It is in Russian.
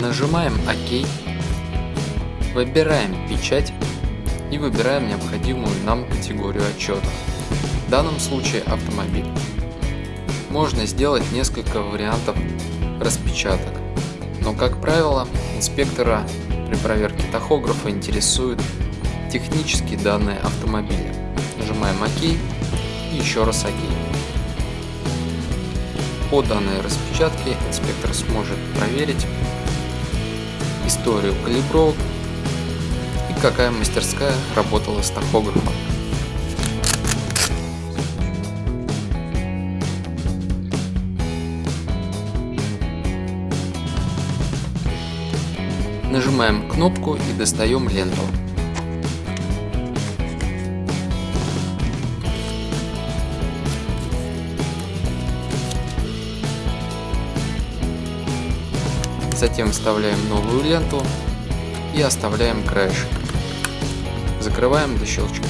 Нажимаем ОК, выбираем печать и выбираем необходимую нам категорию отчета. В данном случае автомобиль. Можно сделать несколько вариантов распечаток, но как правило инспектора при проверке тахографа интересуют технические данные автомобиля. Нажимаем ОК и еще раз ОК. По данной распечатке инспектор сможет проверить историю калибровок и какая мастерская работала с тахографом. Нажимаем кнопку и достаем ленту. Затем вставляем новую ленту и оставляем краешек. Закрываем до щелчка.